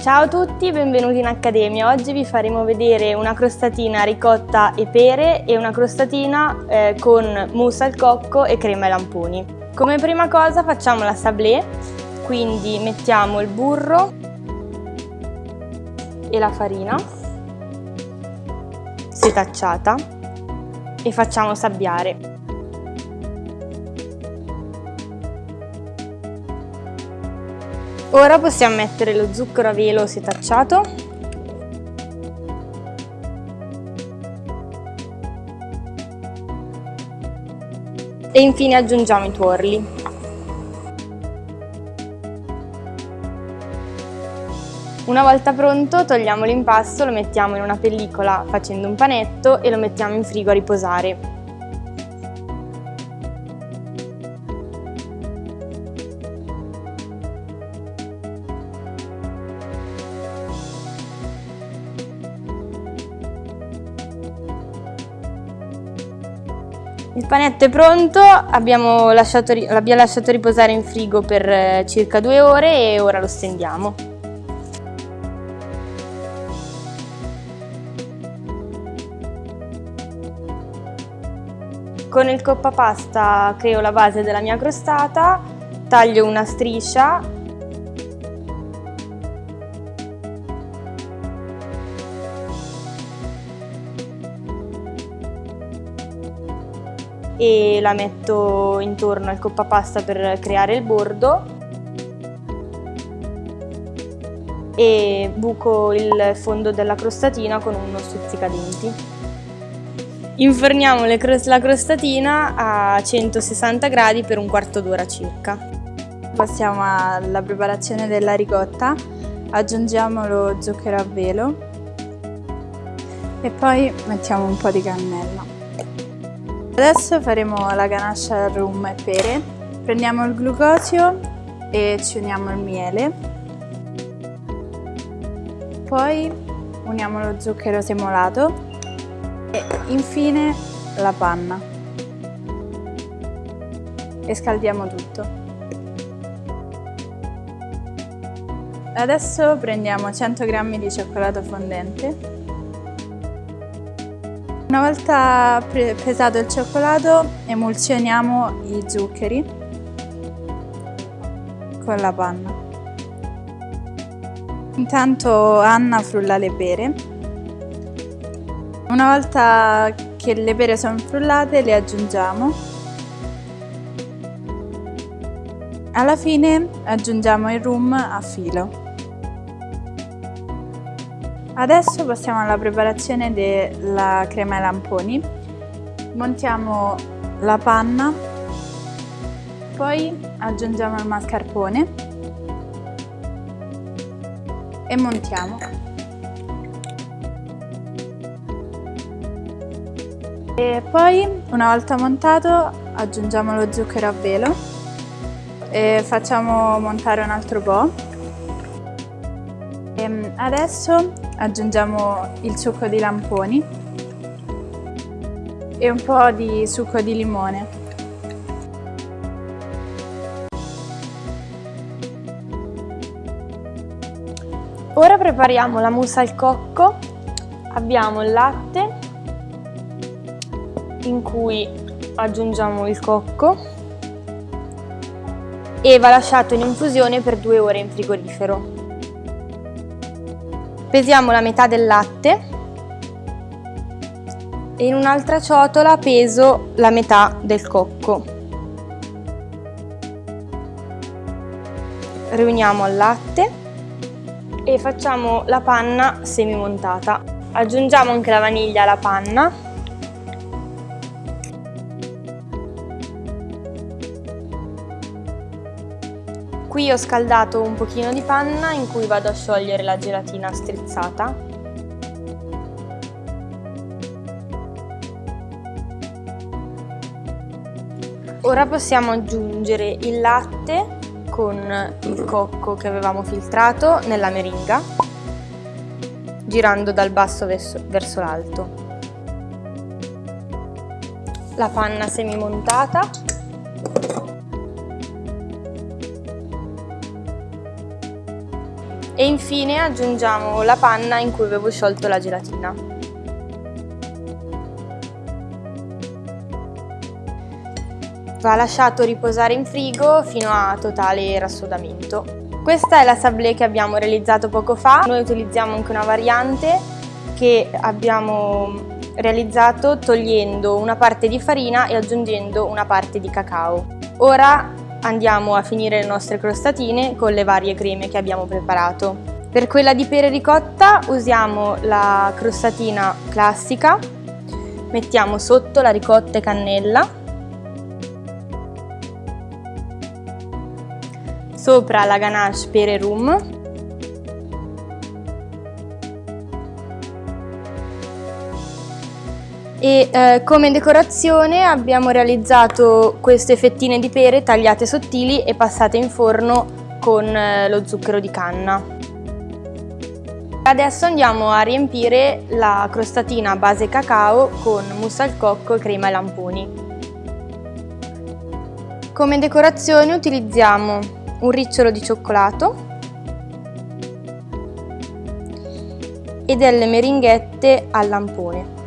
Ciao a tutti, benvenuti in Accademia. Oggi vi faremo vedere una crostatina ricotta e pere e una crostatina eh, con mousse al cocco e crema ai lamponi. Come prima cosa facciamo la sablé, quindi mettiamo il burro e la farina setacciata e facciamo sabbiare. Ora possiamo mettere lo zucchero a velo setacciato e infine aggiungiamo i tuorli. Una volta pronto togliamo l'impasto, lo mettiamo in una pellicola facendo un panetto e lo mettiamo in frigo a riposare. Il panetto è pronto, l'abbiamo lasciato, lasciato riposare in frigo per eh, circa due ore e ora lo stendiamo. Con il coppa pasta creo la base della mia crostata, taglio una striscia e la metto intorno al coppa pasta per creare il bordo e buco il fondo della crostatina con uno stuzzicadenti. Inforniamo la crostatina a 160 gradi per un quarto d'ora circa. Passiamo alla preparazione della ricotta, aggiungiamo lo zucchero a velo e poi mettiamo un po' di cannella. Adesso faremo la ganache al rum e pere. Prendiamo il glucosio e ci uniamo il miele. Poi uniamo lo zucchero semolato e infine la panna. E scaldiamo tutto. Adesso prendiamo 100 g di cioccolato fondente una volta pesato il cioccolato emulsioniamo i zuccheri con la panna. Intanto Anna frulla le pere. Una volta che le pere sono frullate le aggiungiamo. Alla fine aggiungiamo il rum a filo. Adesso passiamo alla preparazione della crema ai lamponi. Montiamo la panna, poi aggiungiamo il mascarpone e montiamo. E poi, una volta montato, aggiungiamo lo zucchero a velo e facciamo montare un altro po'. E adesso aggiungiamo il succo di lamponi e un po' di succo di limone. Ora prepariamo la mousse al cocco. Abbiamo il latte in cui aggiungiamo il cocco e va lasciato in infusione per due ore in frigorifero. Pesiamo la metà del latte e in un'altra ciotola peso la metà del cocco. Riuniamo il latte e facciamo la panna semi montata. Aggiungiamo anche la vaniglia alla panna Qui ho scaldato un pochino di panna in cui vado a sciogliere la gelatina strizzata. Ora possiamo aggiungere il latte con il cocco che avevamo filtrato nella meringa, girando dal basso verso, verso l'alto. La panna semi E infine aggiungiamo la panna in cui avevo sciolto la gelatina. Va lasciato riposare in frigo fino a totale rassodamento. Questa è la sablé che abbiamo realizzato poco fa. Noi utilizziamo anche una variante che abbiamo realizzato togliendo una parte di farina e aggiungendo una parte di cacao. Ora andiamo a finire le nostre crostatine con le varie creme che abbiamo preparato. Per quella di pere ricotta usiamo la crostatina classica, mettiamo sotto la ricotta e cannella, sopra la ganache pere rum e eh, come decorazione abbiamo realizzato queste fettine di pere tagliate sottili e passate in forno con eh, lo zucchero di canna. Adesso andiamo a riempire la crostatina base cacao con mousse al cocco, crema e lamponi. Come decorazione utilizziamo un ricciolo di cioccolato e delle meringhette al lampone.